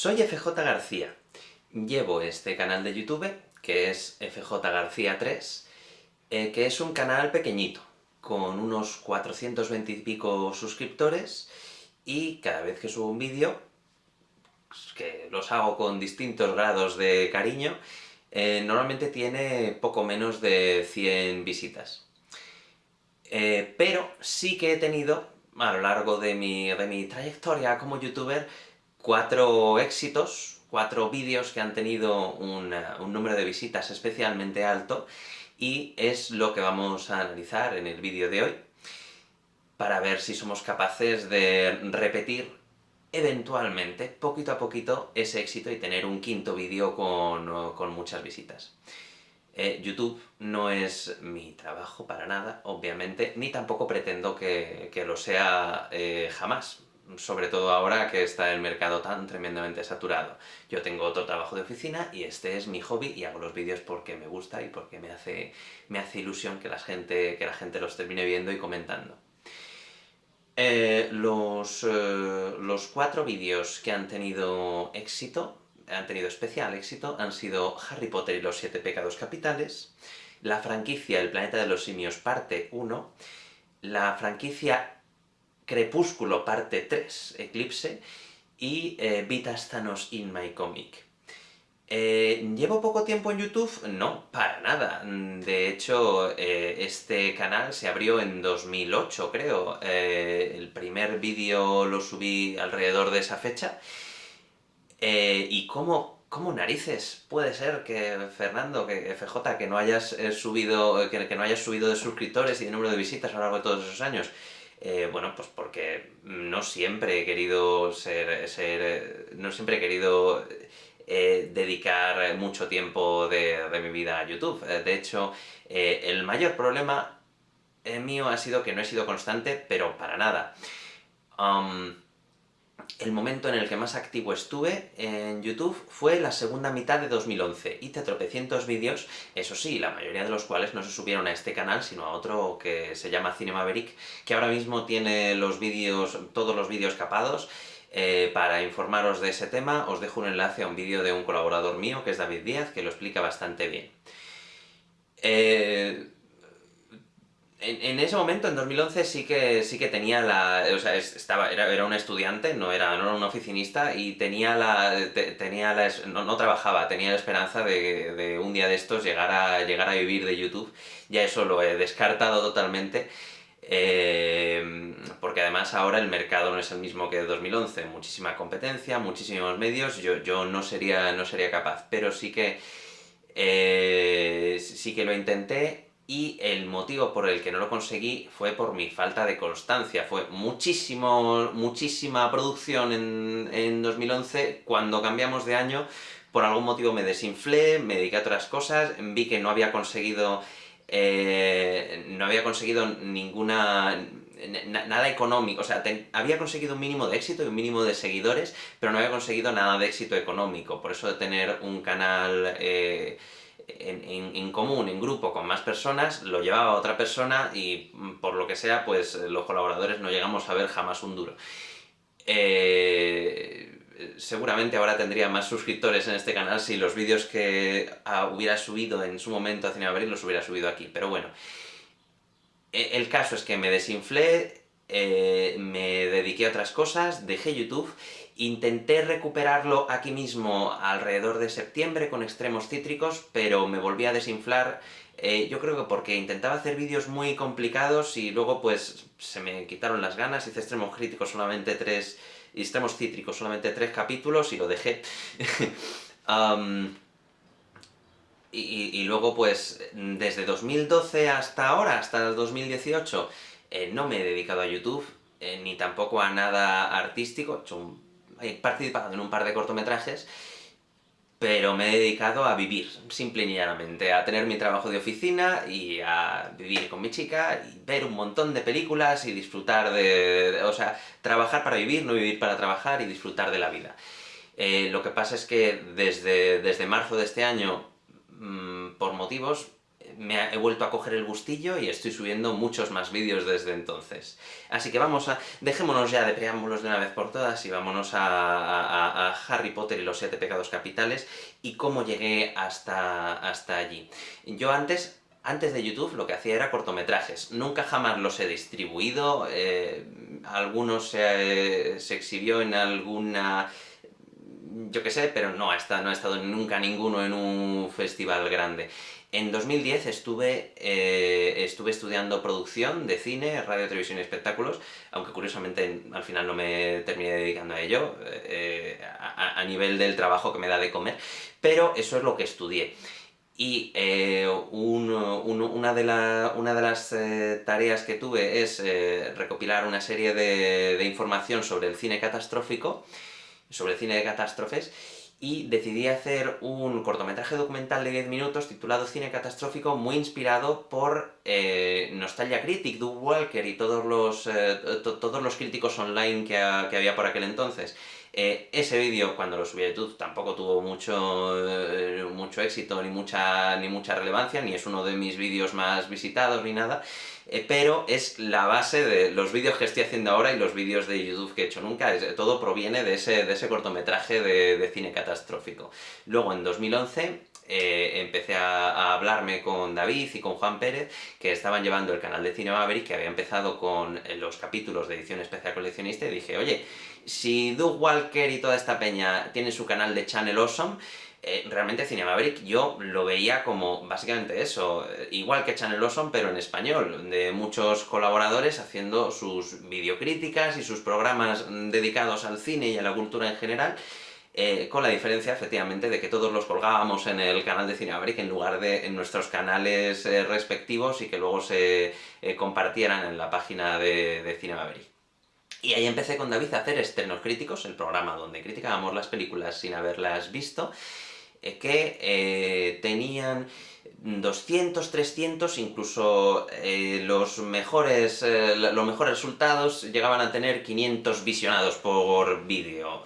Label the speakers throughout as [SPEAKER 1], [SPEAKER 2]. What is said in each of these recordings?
[SPEAKER 1] Soy FJ García. Llevo este canal de YouTube, que es FJ García 3, eh, que es un canal pequeñito, con unos 420 y pico suscriptores, y cada vez que subo un vídeo, que los hago con distintos grados de cariño, eh, normalmente tiene poco menos de 100 visitas. Eh, pero sí que he tenido, a lo largo de mi, de mi trayectoria como youtuber, cuatro éxitos, cuatro vídeos que han tenido un número de visitas especialmente alto, y es lo que vamos a analizar en el vídeo de hoy, para ver si somos capaces de repetir eventualmente, poquito a poquito, ese éxito y tener un quinto vídeo con, muchas visitas. Eh, YouTube no es mi trabajo para nada, obviamente, ni tampoco pretendo que, lo sea eh, jamás, sobre todo ahora que está el mercado tan tremendamente saturado. Yo tengo otro trabajo de oficina y este es mi hobby y hago los vídeos porque me gusta y porque me hace, me hace ilusión que la, gente, que la gente los termine viendo y comentando. Eh, los, eh, los cuatro vídeos que han tenido éxito, han tenido especial éxito, han sido Harry Potter y los siete pecados capitales, la franquicia El planeta de los simios parte 1, la franquicia Crepúsculo parte 3, Eclipse, y eh, Vitas Thanos in my comic. Eh, ¿Llevo poco tiempo en YouTube? No, para nada. De hecho, eh, este canal se abrió en 2008, creo. Eh, el primer vídeo lo subí alrededor de esa fecha. ¿Y cómo, cómo narices puede ser que, Fernando, que FJ, que no hayas subido que, no hayas subido de suscriptores y de número de visitas a lo largo de todos esos años? Bueno, pues porque no siempre he querido ser... ser no siempre he querido eh, dedicar mucho tiempo de, mi vida a YouTube. Eh, de hecho, eh, el mayor problema mío ha sido que no he sido constante, pero para nada. Um, el momento en el que más activo estuve en YouTube fue la segunda mitad de 2011. Hice tropecientos vídeos, eso sí, la mayoría de los cuales no se subieron a este canal, sino a otro que se llama Cinemaverick, que ahora mismo tiene los vídeos, todos los vídeos capados, eh, para informaros de ese tema, os dejo un enlace a un vídeo de un colaborador mío, que es David Díaz, que lo explica bastante bien. Eh, en, ese momento, en 2011, sí que, sí que tenía la... O sea, estaba, era, era un estudiante, no era, no era un oficinista, y tenía la... tenía la no, trabajaba, tenía la esperanza de, de, un día de estos llegar a, llegar a vivir de YouTube. Ya eso lo he descartado totalmente. Eh, porque además ahora el mercado no es el mismo que de 2011, muchísima competencia, muchísimos medios, yo, yo no, sería, no sería capaz, pero sí que, eh, sí que lo intenté, y el motivo por el que no lo conseguí fue por mi falta de constancia, fue muchísimo, muchísima producción en, en 2011, cuando cambiamos de año, por algún motivo me desinflé, me dediqué a otras cosas, vi que no había conseguido eh, no había conseguido ninguna... nada económico, o sea, había conseguido un mínimo de éxito y un mínimo de seguidores, pero no había conseguido nada de éxito económico, por eso de tener un canal eh, en, común, en grupo, con más personas, lo llevaba otra persona y por lo que sea, pues los colaboradores no llegamos a ver jamás un duro. Eh, seguramente ahora tendría más suscriptores en este canal si los vídeos que ah, hubiera subido en su momento a Cine Abril los hubiera subido aquí, pero bueno. E, el caso es que me desinflé, eh, me dediqué a otras cosas, dejé YouTube, intenté recuperarlo aquí mismo alrededor de septiembre con extremos cítricos, pero me volví a desinflar, eh, yo creo que porque intentaba hacer vídeos muy complicados y luego pues se me quitaron las ganas, hice extremos críticos solamente tres Extremos Cítricos, solamente tres capítulos y lo dejé. y, luego, pues, desde 2012 hasta ahora, hasta el 2018, eh, no me he dedicado a YouTube, eh, ni tampoco a nada artístico, he, participado en un par de cortometrajes, pero me he dedicado a vivir, simple y llanamente, a tener mi trabajo de oficina y a vivir con mi chica, y ver un montón de películas y disfrutar de... o sea, trabajar para vivir, no vivir para trabajar y disfrutar de la vida. Eh, lo que pasa es que desde, desde marzo de este año, mm, por motivos, me he vuelto a coger el gustillo y estoy subiendo muchos más vídeos desde entonces. Así que vamos a... dejémonos ya de preámbulos de una vez por todas y vámonos a, Harry Potter y los siete pecados capitales y cómo llegué hasta, hasta allí. Yo antes antes de YouTube lo que hacía era cortometrajes, nunca jamás los he distribuido, eh, algunos se, exhibió en alguna yo qué sé, pero no no ha estado nunca ninguno en un festival grande. En 2010 estuve, eh, estuve estudiando producción de cine, radio, televisión y espectáculos, aunque curiosamente al final no me terminé dedicando a ello, eh, a, nivel del trabajo que me da de comer, pero eso es lo que estudié. Y eh, una, de las tareas que tuve es recopilar una serie de, de información sobre el cine catastrófico, sobre el cine de catástrofes, y decidí hacer un cortometraje documental de 10 minutos titulado Cine Catastrófico, muy inspirado por eh, Nostalgia Critic, Doug Walker y todos los, eh, todos los críticos online que, había por aquel entonces. Eh, ese vídeo, cuando lo subí a YouTube, tampoco tuvo mucho, mucho éxito ni mucha, ni mucha relevancia, ni es uno de mis vídeos más visitados ni nada, eh, pero es la base de los vídeos que estoy haciendo ahora y los vídeos de YouTube que he hecho nunca, todo proviene de ese, de ese cortometraje de, cine catastrófico. Luego, en 2011, eh, empecé a, hablarme con David y con Juan Pérez, que estaban llevando el canal de Cine Maverick, que había empezado con los capítulos de edición especial coleccionista, y dije, oye, si Doug Walker y toda esta peña tienen su canal de Channel Awesome, eh, realmente Cine Maverick yo lo veía como básicamente eso, eh, igual que Channel Awesome, pero en español, de muchos colaboradores haciendo sus videocríticas y sus programas dedicados al cine y a la cultura en general, eh, con la diferencia, efectivamente, de que todos los colgábamos en el canal de Cine Maverick en lugar de en nuestros canales respectivos y que luego se compartieran en la página de, de. Y ahí empecé con David a hacer estrenos críticos, el programa donde criticábamos las películas sin haberlas visto, que eh, tenían 200, 300, incluso eh, los, mejores, los mejores resultados llegaban a tener 500 visionados por vídeo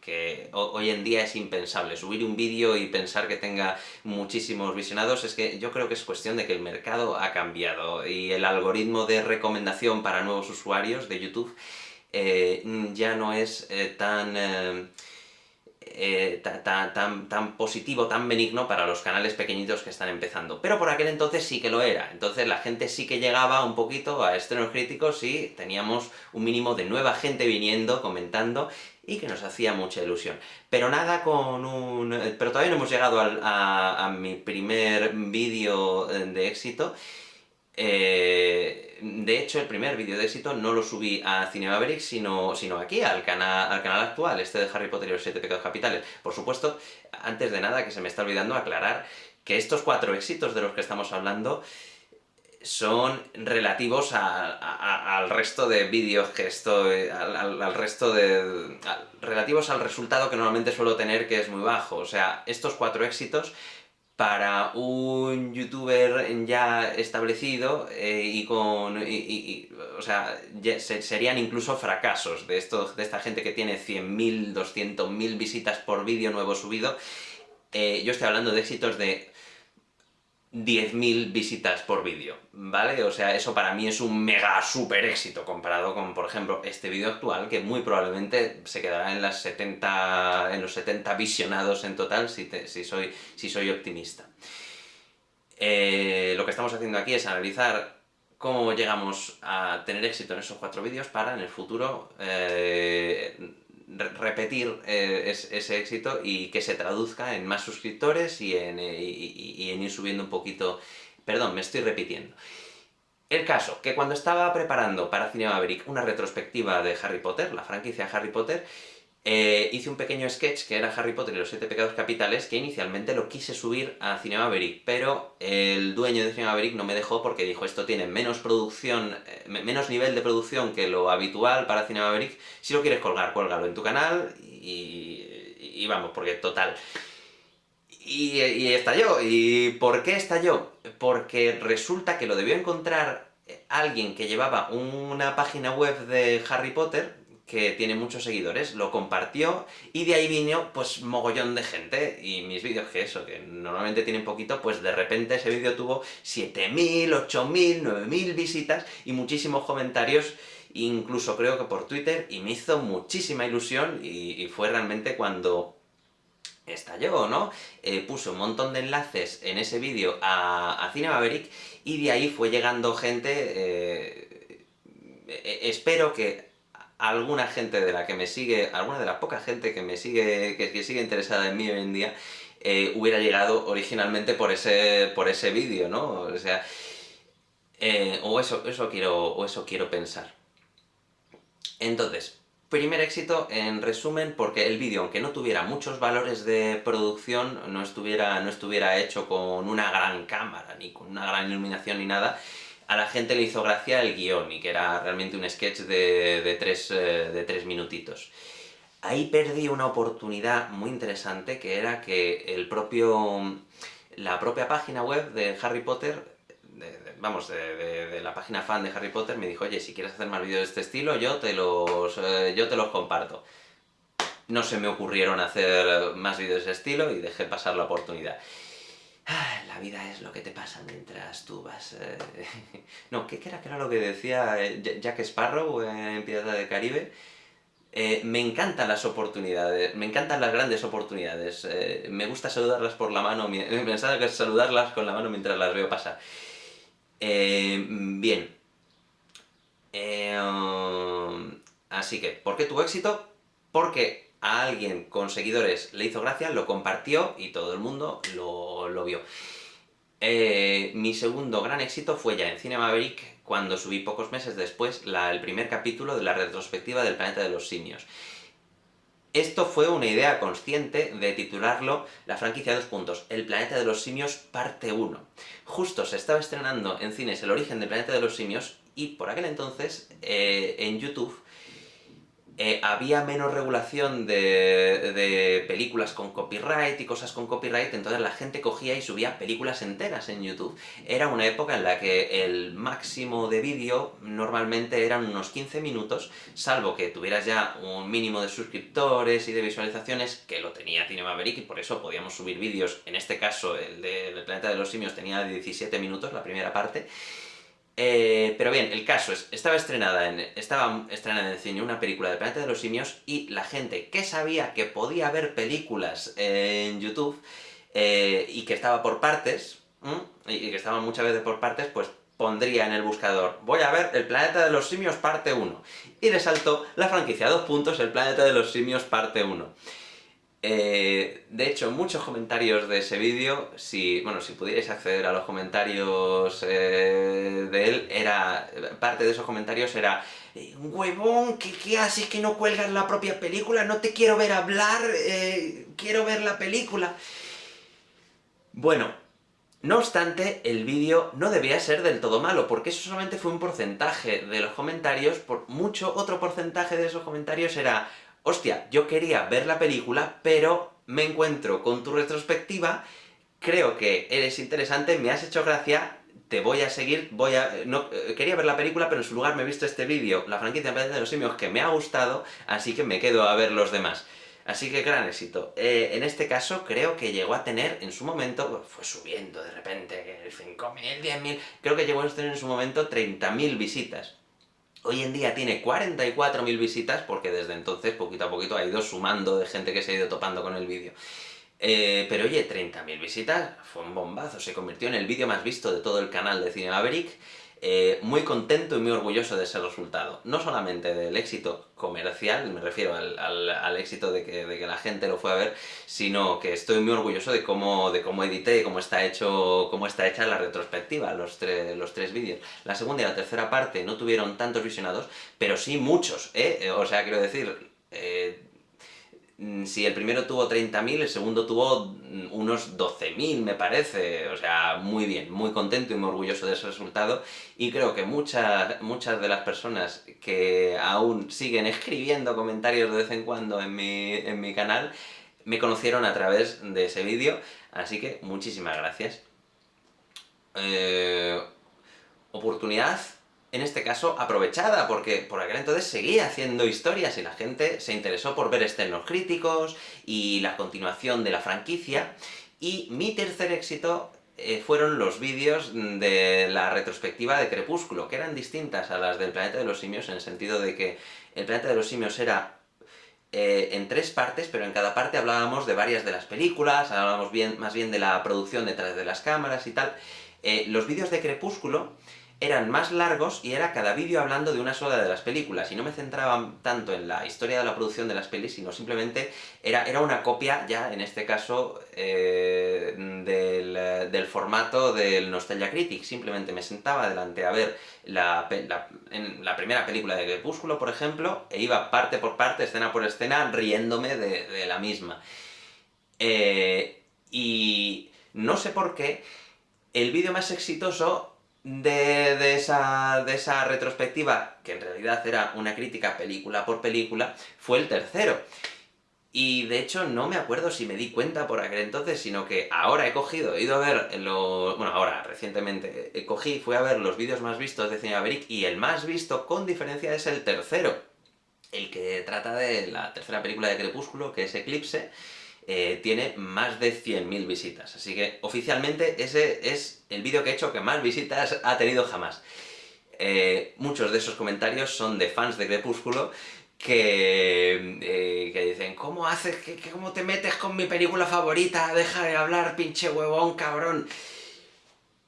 [SPEAKER 1] que hoy en día es impensable. Subir un vídeo y pensar que tenga muchísimos visionados es que yo creo que es cuestión de que el mercado ha cambiado y el algoritmo de recomendación para nuevos usuarios de YouTube ya no es tan eh, tan, tan, tan, positivo, tan benigno para los canales pequeñitos que están empezando. Pero por aquel entonces sí que lo era. Entonces la gente sí que llegaba un poquito a estrenos críticos y teníamos un mínimo de nueva gente viniendo, comentando, y que nos hacía mucha ilusión. Pero nada con un... Pero todavía no hemos llegado a, a mi primer vídeo de éxito, eh, de hecho, el primer vídeo de éxito no lo subí a Cine Maverick, sino, sino aquí, al canal, al canal actual, este de Harry Potter y los siete pecados capitales. Por supuesto, antes de nada, que se me está olvidando aclarar que estos cuatro éxitos de los que estamos hablando son relativos al resto de vídeos que estoy... al, resto de... relativos al resultado que normalmente suelo tener, que es muy bajo. O sea, estos cuatro éxitos para un youtuber ya establecido eh, y con... o sea, serían incluso fracasos de, de esta gente que tiene 100.000, 200.000 visitas por vídeo nuevo subido. Eh, yo estoy hablando de éxitos de 10.000 visitas por vídeo, ¿vale? O sea, eso para mí es un mega super éxito comparado con, por ejemplo, este vídeo actual, que muy probablemente se quedará en, las 70, en los 70 visionados en total, si, si, soy, si soy optimista. Eh, lo que estamos haciendo aquí es analizar cómo llegamos a tener éxito en esos cuatro vídeos para, en el futuro, eh, repetir eh, ese éxito y que se traduzca en más suscriptores y en, eh, ir subiendo un poquito... Perdón, me estoy repitiendo. El caso, que cuando estaba preparando para Cine Maverick una retrospectiva de Harry Potter, la franquicia Harry Potter, eh, hice un pequeño sketch que era Harry Potter y los siete pecados capitales, que inicialmente lo quise subir a Cinema Maverick, pero el dueño de Cinema Maverick no me dejó porque dijo esto tiene menos producción, eh, menos nivel de producción que lo habitual para Cinema Maverick, si lo quieres colgar, cuélgalo en tu canal y, vamos, porque total... Y, y estalló. ¿Y por qué estalló? Porque resulta que lo debió encontrar alguien que llevaba una página web de Harry Potter, que tiene muchos seguidores, lo compartió, y de ahí vino, pues, mogollón de gente, y mis vídeos, que eso, que normalmente tienen poquito, pues de repente ese vídeo tuvo 7.000, 8.000, 9.000 visitas, y muchísimos comentarios, incluso creo que por Twitter, y me hizo muchísima ilusión, y, fue realmente cuando estalló, ¿no? Eh, puse un montón de enlaces en ese vídeo a, a Cine Maverick, y de ahí fue llegando gente... Eh, eh, espero que alguna gente de la que me sigue, alguna de la poca gente que me sigue, que, sigue interesada en mí hoy en día, eh, hubiera llegado originalmente por ese, por ese vídeo, ¿no? O sea, eh, o, eso, eso quiero, o eso quiero pensar. Entonces, primer éxito, en resumen, porque el vídeo, aunque no tuviera muchos valores de producción, no estuviera, no estuviera hecho con una gran cámara, ni con una gran iluminación ni nada, a la gente le hizo gracia el guion, y que era realmente un sketch de, tres, eh, de tres minutitos. Ahí perdí una oportunidad muy interesante, que era que el propio... la propia página web de Harry Potter vamos, de, la página fan de Harry Potter me dijo, oye, si quieres hacer más vídeos de este estilo, yo te los, eh, yo te los comparto. No se me ocurrieron hacer más vídeos de ese estilo y dejé pasar la oportunidad. Ah, la vida es lo que te pasa mientras tú vas... Eh, no, ¿qué era, ¿qué era lo que decía eh, Jack Sparrow en Pirata del Caribe? Eh, me encantan las oportunidades, me encantan las grandes oportunidades. me gusta saludarlas por la mano, pensaba que saludarlas con la mano mientras las veo pasar. bien. así que, ¿por qué tuvo éxito? Porque a alguien con seguidores le hizo gracia, lo compartió y todo el mundo lo, vio. Eh, mi segundo gran éxito fue ya en Cine Maverick, cuando subí pocos meses después el primer capítulo de la retrospectiva del Planeta de los Simios. Esto fue una idea consciente de titularlo la franquicia dos puntos, El Planeta de los Simios parte 1. Justo se estaba estrenando en cines El Origen del Planeta de los Simios, y por aquel entonces, eh, en YouTube, eh, había menos regulación de, películas con copyright y cosas con copyright, entonces la gente cogía y subía películas enteras en YouTube. Era una época en la que el máximo de vídeo normalmente eran unos 15 minutos, salvo que tuvieras ya un mínimo de suscriptores y de visualizaciones, que lo tenía Cinema Maverick, y por eso podíamos subir vídeos, en este caso el de Planeta de los Simios tenía 17 minutos, la primera parte, eh, pero bien, el caso es, estaba estrenada, en, estaba estrenada en cine una película de Planeta de los Simios y la gente que sabía que podía ver películas en YouTube eh, y que estaba por partes, y que estaba muchas veces por partes, pues pondría en el buscador, voy a ver El Planeta de los Simios parte 1, y le saltó la franquicia, dos puntos, El Planeta de los Simios parte 1. Eh, de hecho, muchos comentarios de ese vídeo, si, bueno, si pudierais acceder a los comentarios eh, de él, era, parte de esos comentarios era eh, huevón, ¿qué, ¿qué, haces que no cuelgas la propia película? No te quiero ver hablar, quiero ver la película. Bueno, no obstante, el vídeo no debía ser del todo malo, porque eso solamente fue un porcentaje de los comentarios, por mucho otro porcentaje de esos comentarios era hostia, yo quería ver la película, pero me encuentro con tu retrospectiva, creo que eres interesante, me has hecho gracia, te voy a seguir, voy a... No, eh, quería ver la película, pero en su lugar me he visto este vídeo, la franquicia de los Simios, que me ha gustado, así que me quedo a ver los demás. Así que gran éxito. Eh, en este caso creo que llegó a tener, en su momento, pues, fue subiendo de repente, 5.000, 10.000, creo que llegó a tener en su momento 30.000 visitas. Hoy en día tiene 44.000 visitas, porque desde entonces, poquito a poquito, ha ido sumando de gente que se ha ido topando con el vídeo. Eh, pero oye, 30.000 visitas fue un bombazo, se convirtió en el vídeo más visto de todo el canal de Cine Maverick, eh, muy contento y muy orgulloso de ese resultado. No solamente del éxito comercial, me refiero al, éxito de que, la gente lo fue a ver, sino que estoy muy orgulloso de cómo, de cómo edité, cómo está, hecho, cómo está hecha la retrospectiva, los, los tres vídeos. La segunda y la tercera parte no tuvieron tantos visionados, pero sí muchos, ¿eh? O sea, quiero decir... Eh, si el primero tuvo 30.000, el segundo tuvo mm, unos 12.000, me parece. O sea, muy bien, muy contento y muy orgulloso de ese resultado. Y creo que muchas, muchas de las personas que aún siguen escribiendo comentarios de vez en cuando en mi, en mi canal, me conocieron a través de ese vídeo. Así que, muchísimas gracias. Eh, oportunidad en este caso, aprovechada, porque por aquel entonces seguía haciendo historias y la gente se interesó por ver estrenos críticos y la continuación de la franquicia, y mi tercer éxito eh, fueron los vídeos de la retrospectiva de Crepúsculo, que eran distintas a las del Planeta de los Simios, en el sentido de que el Planeta de los Simios era eh, en tres partes, pero en cada parte hablábamos de varias de las películas, hablábamos bien, más bien de la producción detrás de las cámaras y tal. Eh, los vídeos de Crepúsculo eran más largos y era cada vídeo hablando de una sola de las películas, y no me centraba tanto en la historia de la producción de las pelis, sino simplemente era, era una copia, ya en este caso, eh, del, formato del Nostalgia Critic. Simplemente me sentaba delante a ver la, en la primera película de Crepúsculo, por ejemplo, e iba parte por parte, escena por escena, riéndome de, la misma. Eh, y no sé por qué, el vídeo más exitoso de, esa, de esa retrospectiva, que en realidad era una crítica película por película, fue el tercero. Y de hecho no me acuerdo si me di cuenta por aquel entonces, sino que ahora he cogido, he ido a ver los... bueno, ahora, recientemente, he cogí, fui a ver los vídeos más vistos de Cine Maverick, y el más visto, con diferencia, es el tercero. El que trata de la tercera película de Crepúsculo, que es Eclipse, eh, tiene más de 100.000 visitas. Así que oficialmente ese es el vídeo que he hecho que más visitas ha tenido jamás. Eh, muchos de esos comentarios son de fans de Crepúsculo que, eh, que dicen ¿Cómo haces? Que, ¿Cómo te metes con mi película favorita? Deja de hablar, pinche huevón, cabrón.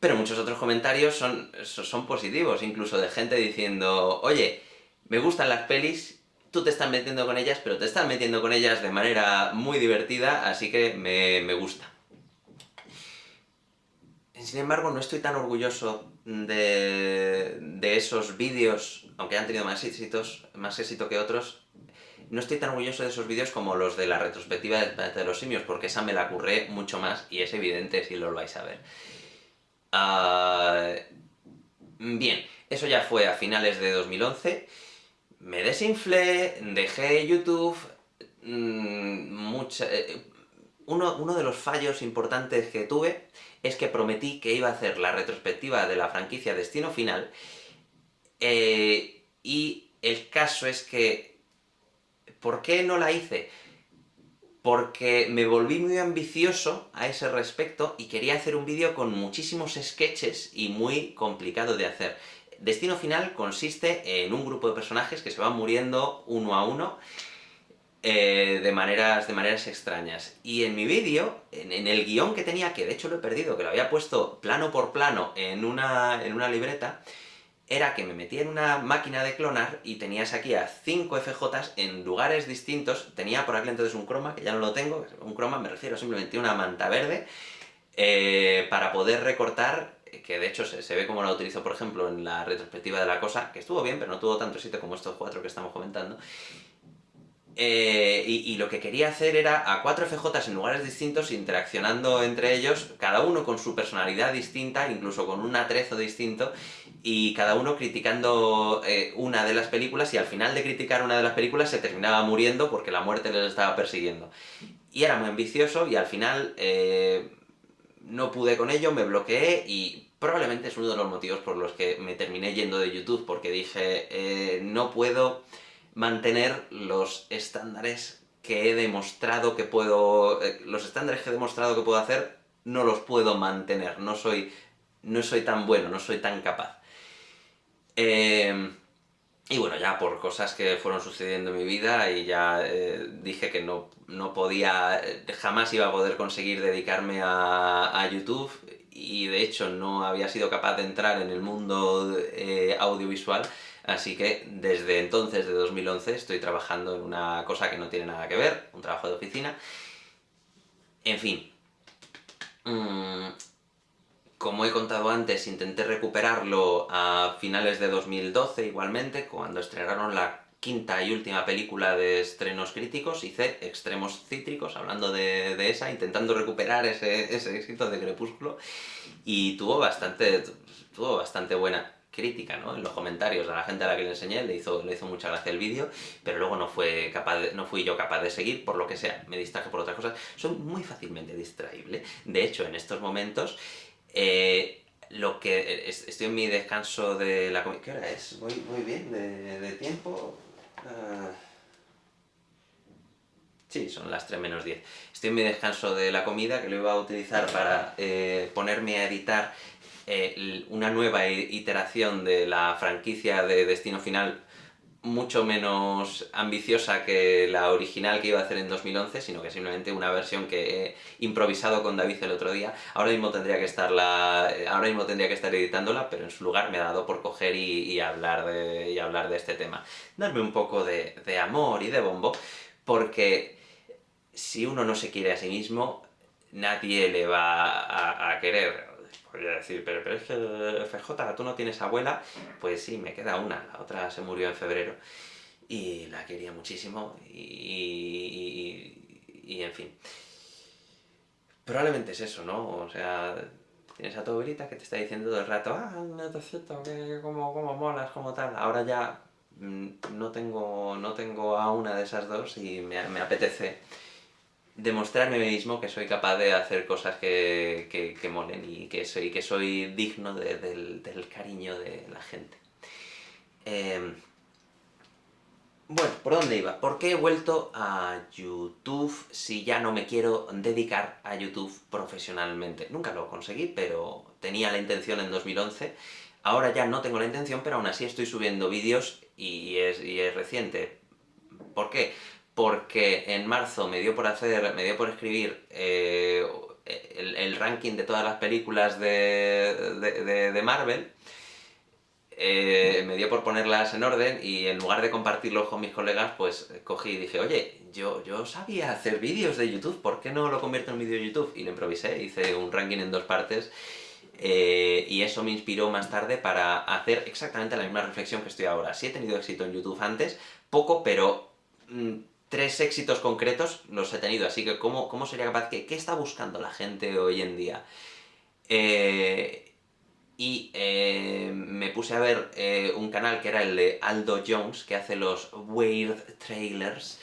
[SPEAKER 1] Pero muchos otros comentarios son, son positivos, incluso de gente diciendo Oye, me gustan las pelis tú te estás metiendo con ellas, pero te estás metiendo con ellas de manera muy divertida, así que me, gusta. Sin embargo, no estoy tan orgulloso de, esos vídeos, aunque han tenido más éxitos, más éxito que otros, no estoy tan orgulloso de esos vídeos como los de la retrospectiva de los simios, porque esa me la curré mucho más, y es evidente si lo vais a ver. Ah, bien, eso ya fue a finales de 2011, me desinflé, dejé YouTube, mmm, uno, de los fallos importantes que tuve es que prometí que iba a hacer la retrospectiva de la franquicia Destino Final, eh, y el caso es que... ¿Por qué no la hice? Porque me volví muy ambicioso a ese respecto y quería hacer un vídeo con muchísimos sketches y muy complicado de hacer. Destino Final consiste en un grupo de personajes que se van muriendo uno a uno, eh, de, maneras, de maneras extrañas. Y en mi vídeo, en, el guion que tenía, que de hecho lo he perdido, que lo había puesto plano por plano en una, en una libreta, era que me metía en una máquina de clonar y tenías aquí a 5 FJs en lugares distintos, tenía por aquel entonces un croma, que ya no lo tengo, un croma me refiero simplemente a una manta verde, eh, para poder recortar que de hecho se, ve como la utilizo, por ejemplo, en la retrospectiva de la cosa, que estuvo bien, pero no tuvo tanto éxito como estos cuatro que estamos comentando. Eh, y, lo que quería hacer era a cuatro FJs en lugares distintos, interaccionando entre ellos, cada uno con su personalidad distinta, incluso con un atrezo distinto, y cada uno criticando eh, una de las películas, y al final de criticar una de las películas se terminaba muriendo porque la muerte les estaba persiguiendo. Y era muy ambicioso, y al final eh, no pude con ello, me bloqueé, y probablemente es uno de los motivos por los que me terminé yendo de YouTube, porque dije, eh, no puedo mantener los estándares que he demostrado que puedo... Eh, los estándares que he demostrado que puedo hacer, no los puedo mantener, no soy, no soy tan bueno, no soy tan capaz. Em, y bueno, ya por cosas que fueron sucediendo en mi vida, y ya eh, dije que no, no podía, jamás iba a poder conseguir dedicarme a, a YouTube, y de hecho no había sido capaz de entrar en el mundo eh, audiovisual, así que desde entonces, de 2011, estoy trabajando en una cosa que no tiene nada que ver, un trabajo de oficina. En fin. Mm, como he contado antes, intenté recuperarlo a finales de 2012 igualmente, cuando estrenaron la quinta y última película de estrenos críticos, hice Extremos Cítricos, hablando de, esa, intentando recuperar ese, ese, éxito de Crepúsculo, y tuvo bastante, tuvo bastante buena crítica, ¿no? En los comentarios a la gente a la que le enseñé, le hizo, le hizo mucha gracia el vídeo, pero luego no, fue capaz no fui yo capaz de seguir, por lo que sea, me distraje por otras cosas. Soy muy fácilmente distraíble. De hecho, en estos momentos, eh, lo que... Estoy en mi descanso de la comida... ¿Qué hora es? ¿Voy, bien de, tiempo? Ah. Sí, son las 3 menos 10. Estoy en mi descanso de la comida, que lo iba a utilizar para eh, ponerme a editar eh, una nueva iteración de la franquicia de Destino Final mucho menos ambiciosa que la original que iba a hacer en 2011, sino que simplemente una versión que he improvisado con David el otro día. Ahora mismo tendría que estarla, ahora mismo tendría que estar editándola, pero en su lugar me ha dado por coger y, hablar, de, y hablar de este tema. Darme un poco de, amor y de bombo, porque si uno no se quiere a sí mismo, nadie le va a querer podría decir, pero, pero es que FJ, tú no tienes abuela, pues sí, me queda una, la otra se murió en febrero, y la quería muchísimo, y, y, en fin. Probablemente es eso, ¿no? O sea, tienes a tu abuelita que te está diciendo todo el rato, ah, netecito, que como, como molas, como tal, ahora ya mm, no tengo, no tengo a una de esas dos y me, me apetece demostrarme a mí mismo que soy capaz de hacer cosas que, que, molen y que soy, que soy digno del, cariño de la gente. Em, bueno, ¿por dónde iba? ¿Por qué he vuelto a YouTube si ya no me quiero dedicar a YouTube profesionalmente? Nunca lo conseguí, pero tenía la intención en 2011. Ahora ya no tengo la intención, pero aún así estoy subiendo vídeos y es, y es reciente. ¿Por qué? Porque en marzo me dio por hacer, me dio por escribir eh, el, ranking de todas las películas de, Marvel, eh, me dio por ponerlas en orden y en lugar de compartirlo con mis colegas, pues cogí y dije, oye, yo, yo sabía hacer vídeos de YouTube, ¿por qué no lo convierto en vídeo de YouTube? Y lo improvisé, hice un ranking en dos partes eh, y eso me inspiró más tarde para hacer exactamente la misma reflexión que estoy ahora. Sí he tenido éxito en YouTube antes, poco, pero... Mm, tres éxitos concretos los he tenido, así que ¿cómo, cómo sería capaz? ¿Qué, ¿Qué está buscando la gente hoy en día? Eh, y eh, me puse a ver eh, un canal que era el de Aldo Jones, que hace los Weird Trailers,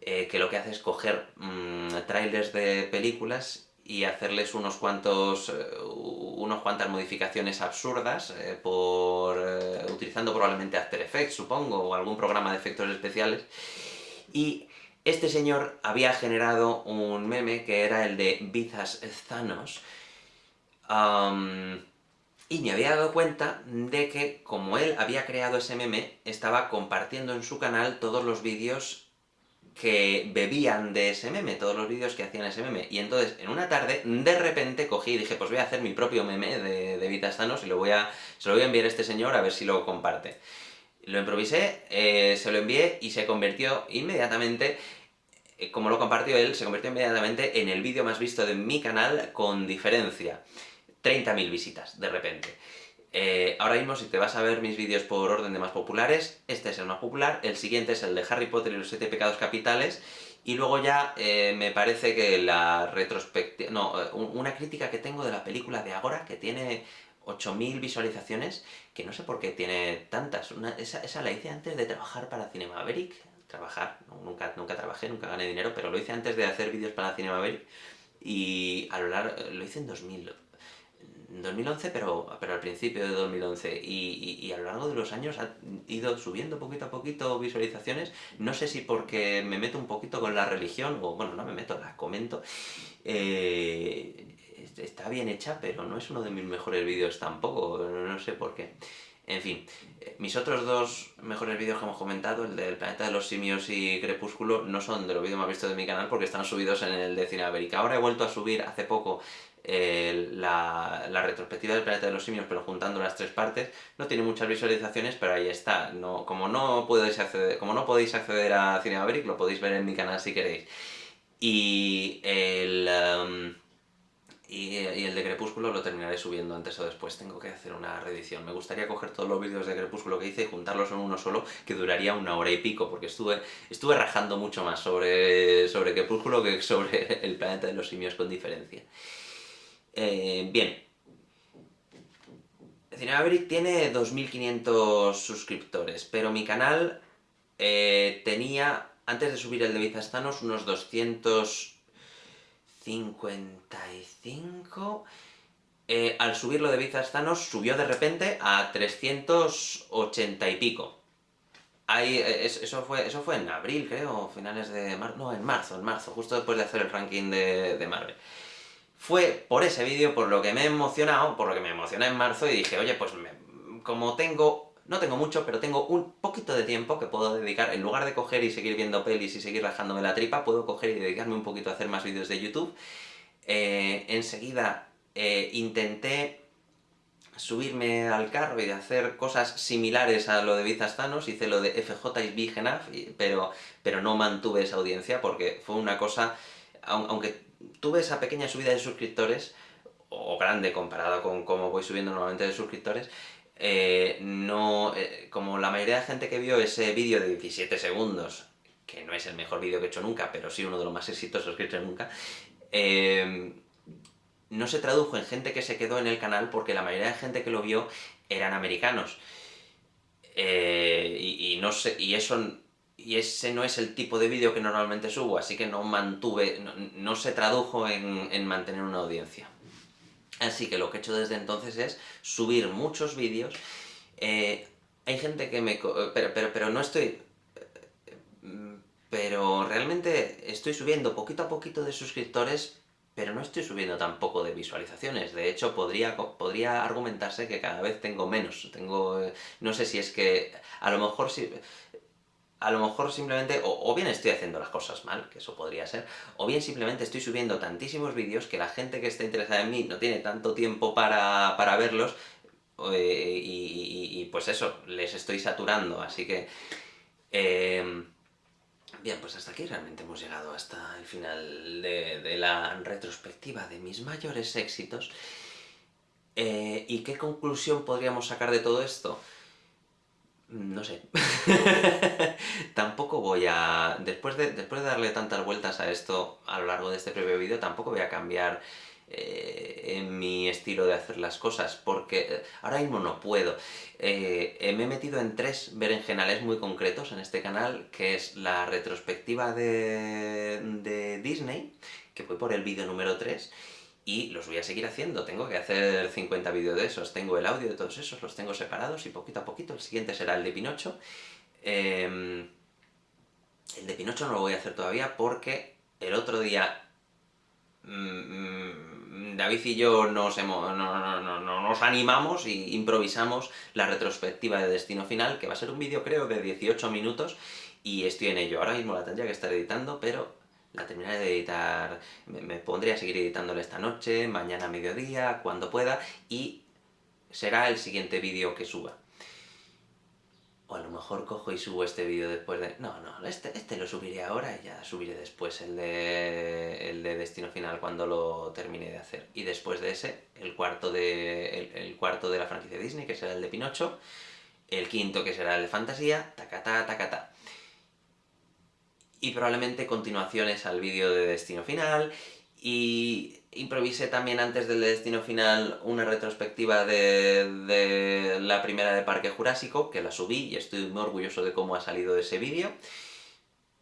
[SPEAKER 1] que lo que hace es coger mm, trailers de películas y hacerles unos cuantos, unos cuantas modificaciones absurdas, por utilizando probablemente After Effects, supongo, o algún programa de efectos especiales, y este señor había generado un meme que era el de Bizas Thanos, y me había dado cuenta de que, como él había creado ese meme, estaba compartiendo en su canal todos los vídeos que bebían de ese meme, todos los vídeos que hacían ese meme. Y entonces, en una tarde, de repente cogí y dije, pues voy a hacer mi propio meme de, de Thanos y lo voy a, se lo voy a enviar a este señor a ver si lo comparte. Lo improvisé, eh, se lo envié y se convirtió inmediatamente, eh, como lo compartió él, se convirtió inmediatamente en el vídeo más visto de mi canal con diferencia. 30.000 visitas, de repente. Eh, ahora mismo, si te vas a ver mis vídeos por orden de más populares, este es el más popular, el siguiente es el de Harry Potter y los siete pecados capitales, y luego ya me parece que la retrospectiva... no, una crítica que tengo de la película de Agora, que tiene 8.000 visualizaciones, que no sé por qué tiene tantas. esa, la hice antes de trabajar para Cinema Maverick. Trabajar, nunca, nunca trabajé, nunca gané dinero, pero lo hice antes de hacer vídeos para Cinema Maverick. Y a lo largo, lo hice en 2000, 2011, pero, pero al principio de 2011, y, y, a lo largo de los años ha ido subiendo poquito a poquito visualizaciones, no sé si porque me meto un poquito con la religión, o bueno, no me meto, la comento, eh, está bien hecha, pero no es uno de mis mejores vídeos tampoco, no sé por qué. En fin, eh, mis otros dos mejores vídeos que hemos comentado, el del Planeta de los Simios y Crepúsculo, no son de los vídeos más vistos de mi canal porque están subidos en el de Cine América. Ahora he vuelto a subir hace poco la, retrospectiva del Planeta de los Simios, pero juntando las tres partes. No tiene muchas visualizaciones, pero ahí está. No, como, no podéis acceder, como no podéis acceder a Cine Maverick, lo podéis ver en mi canal si queréis. Y el... Um, y, el de Crepúsculo lo terminaré subiendo antes o después, tengo que hacer una reedición. Me gustaría coger todos los vídeos de Crepúsculo que hice y juntarlos en uno solo, que duraría una hora y pico, porque estuve, estuve rajando mucho más sobre, sobre Crepúsculo que sobre el planeta de los simios con diferencia. Eh, bien. Cinemaverick tiene 2.500 suscriptores, pero mi canal eh, tenía, antes de subir el de Vizastanos, unos 200 55... eh, al subirlo de Bizarstanos subió de repente a 380 y pico. Ahí, eh, eso, fue, eso fue en abril, creo, finales de marzo, no, en marzo, en marzo, justo después de hacer el ranking de, de Marvel. Fue por ese vídeo por lo que me he emocionado, por lo que me emocioné en marzo y dije, oye, pues como tengo, no tengo mucho, pero tengo un poquito de tiempo que puedo dedicar, en lugar de coger y seguir viendo pelis y seguir rajándome la tripa, puedo coger y dedicarme un poquito a hacer más vídeos de YouTube. Eh, enseguida eh, intenté subirme al carro y hacer cosas similares a lo de Bizastanos, hice lo de FJ big enough, pero, pero no mantuve esa audiencia porque fue una cosa, aunque tuve esa pequeña subida de suscriptores, o grande comparado con cómo voy subiendo normalmente de suscriptores, eh, no, eh, como la mayoría de gente que vio ese vídeo de 17 segundos, que no es el mejor vídeo que he hecho nunca, pero sí uno de los más exitosos que he hecho nunca, eh, no se tradujo en gente que se quedó en el canal porque la mayoría de gente que lo vio eran americanos. y, no sé, y eso y ese no es el tipo de vídeo que normalmente subo, así que no mantuve, no, se tradujo en, mantener una audiencia. Así que lo que he hecho desde entonces es subir muchos vídeos. Eh, hay gente que me... Pero, pero, pero no estoy... Pero realmente estoy subiendo poquito a poquito de suscriptores, pero no estoy subiendo tampoco de visualizaciones. De hecho, podría, podría argumentarse que cada vez tengo menos. Tengo... No sé si es que... A lo mejor si a lo mejor simplemente, o, bien estoy haciendo las cosas mal, que eso podría ser, o bien simplemente estoy subiendo tantísimos vídeos que la gente que está interesada en mí no tiene tanto tiempo para, verlos, eh, y, pues eso, les estoy saturando, así que... Em, bien, pues hasta aquí realmente hemos llegado hasta el final de, la retrospectiva de mis mayores éxitos. Eh, ¿Y qué conclusión podríamos sacar de todo esto? No sé. tampoco voy a... Después de, después de darle tantas vueltas a esto a lo largo de este previo vídeo, tampoco voy a cambiar eh, en mi estilo de hacer las cosas, porque eh, ahora mismo no puedo. Eh, me he metido en tres berenjenales muy concretos en este canal, que es la retrospectiva de, de Disney, que fue por el vídeo número 3, y los voy a seguir haciendo, tengo que hacer 50 vídeos de esos, tengo el audio de todos esos, los tengo separados y poquito a poquito, el siguiente será el de Pinocho. Em, el de Pinocho no lo voy a hacer todavía porque el otro día mm, David y yo nos, nos animamos y improvisamos la retrospectiva de Destino Final, que va a ser un vídeo creo de 18 minutos, y estoy en ello. Ahora mismo la tendría que estar editando, pero la terminaré de editar, me, pondré a seguir editándole esta noche, mañana a mediodía, cuando pueda, y será el siguiente vídeo que suba. O a lo mejor cojo y subo este vídeo después de... No, no, este, este lo subiré ahora y ya subiré después el de, el de Destino Final cuando lo termine de hacer. Y después de ese, el cuarto de, el, cuarto de la franquicia Disney, que será el de Pinocho, el quinto que será el de Fantasía, tacatá, tacatá y probablemente continuaciones al vídeo de Destino Final, y improvisé también antes del Destino Final una retrospectiva de, la primera de Parque Jurásico, que la subí y estoy muy orgulloso de cómo ha salido ese vídeo,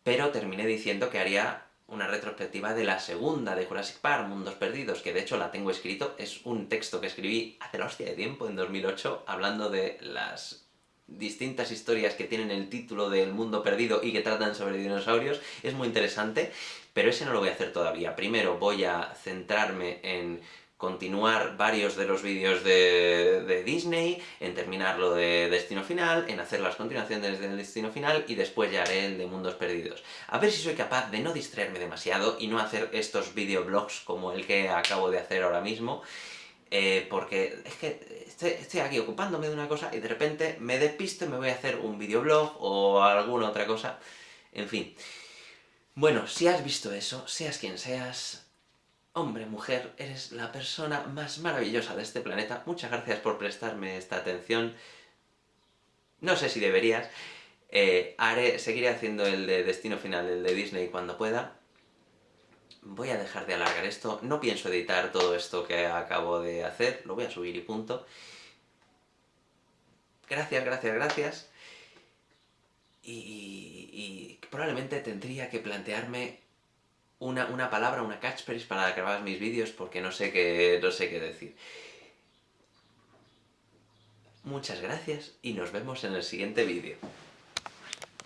[SPEAKER 1] pero terminé diciendo que haría una retrospectiva de la segunda de Jurassic Park, Mundos Perdidos, que de hecho la tengo escrito, es un texto que escribí hace la hostia de tiempo, en 2008, hablando de las distintas historias que tienen el título del mundo perdido y que tratan sobre dinosaurios, es muy interesante, pero ese no lo voy a hacer todavía. Primero voy a centrarme en continuar varios de los vídeos de, Disney, en terminar lo de Destino Final, en hacer las continuaciones del Destino Final, y después ya haré el de Mundos Perdidos. A ver si soy capaz de no distraerme demasiado y no hacer estos videoblogs como el que acabo de hacer ahora mismo, eh, porque es que estoy, aquí ocupándome de una cosa y de repente me despisto y me voy a hacer un videoblog o alguna otra cosa, en fin. Bueno, si has visto eso, seas quien seas, hombre, mujer, eres la persona más maravillosa de este planeta, muchas gracias por prestarme esta atención, no sé si deberías, eh, haré, seguiré haciendo el de Destino Final, el de Disney cuando pueda, voy a dejar de alargar esto, no pienso editar todo esto que acabo de hacer, lo voy a subir y punto. Gracias, gracias, gracias. Y, probablemente tendría que plantearme una, palabra, una catchphrase para grabar mis vídeos, porque no sé qué, no sé qué decir. muchas gracias y nos vemos en el siguiente vídeo.